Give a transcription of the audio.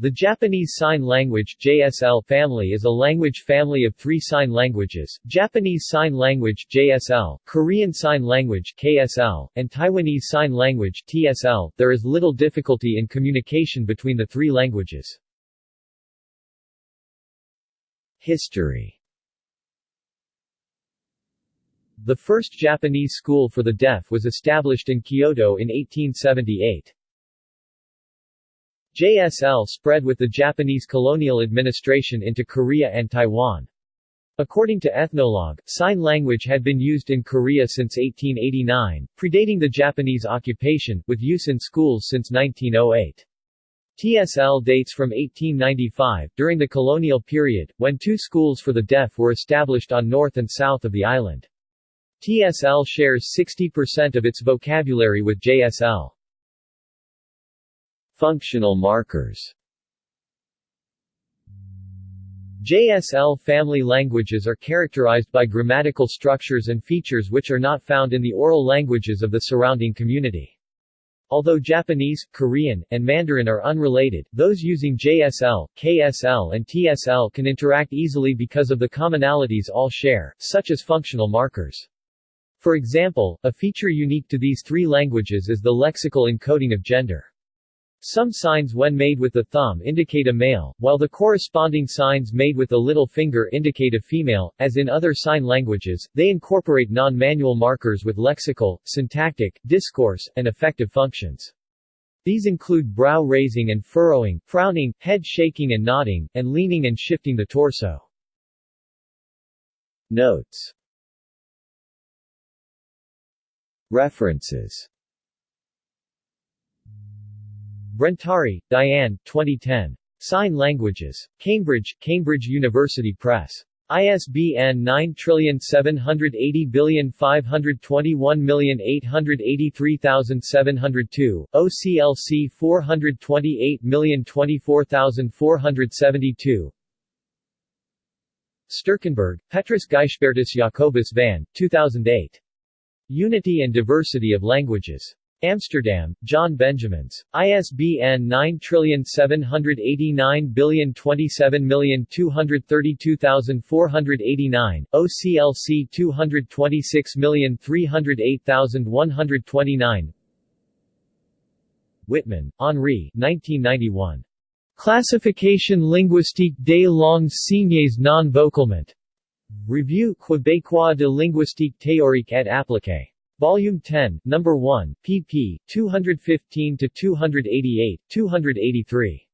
The Japanese Sign Language JSL family is a language family of three sign languages, Japanese Sign Language JSL, Korean Sign Language KSL, and Taiwanese Sign Language TSL. There is little difficulty in communication between the three languages. History The first Japanese school for the deaf was established in Kyoto in 1878. JSL spread with the Japanese colonial administration into Korea and Taiwan. According to Ethnologue, sign language had been used in Korea since 1889, predating the Japanese occupation, with use in schools since 1908. TSL dates from 1895, during the colonial period, when two schools for the deaf were established on north and south of the island. TSL shares 60% of its vocabulary with JSL. Functional markers JSL family languages are characterized by grammatical structures and features which are not found in the oral languages of the surrounding community. Although Japanese, Korean, and Mandarin are unrelated, those using JSL, KSL and TSL can interact easily because of the commonalities all share, such as functional markers. For example, a feature unique to these three languages is the lexical encoding of gender. Some signs when made with the thumb indicate a male, while the corresponding signs made with the little finger indicate a female. As in other sign languages, they incorporate non-manual markers with lexical, syntactic, discourse, and affective functions. These include brow raising and furrowing, frowning, head shaking and nodding, and leaning and shifting the torso. Notes References Brentari, Diane, 2010. Sign Languages. Cambridge, Cambridge University Press. ISBN 9780521883702, OCLC 428024472 Sterkenburg, Petrus Gijsbertus Jacobus van, 2008. Unity and Diversity of Languages. Amsterdam, John Benjamins. ISBN 9780927232489, OCLC 226308129 Wittmann, Henri 1991. Classification linguistique des langues signées non vocalement. Revue Québécois de linguistique théorique et appliquée. Volume 10, Number 1, pp. 215 to 288, 283.